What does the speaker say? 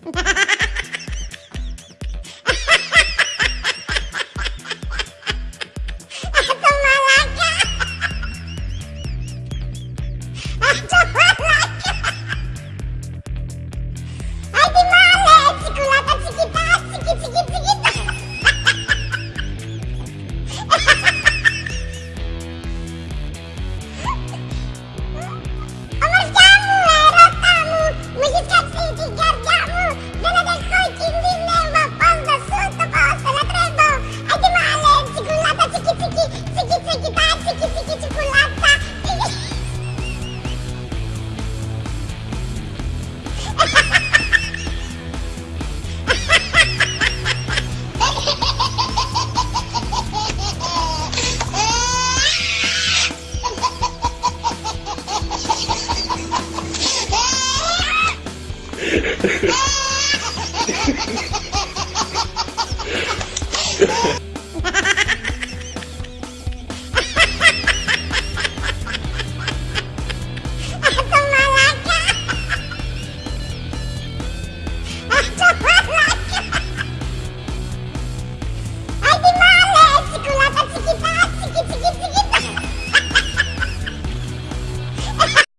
Come on, like Ah, fique, tipo lá, tá?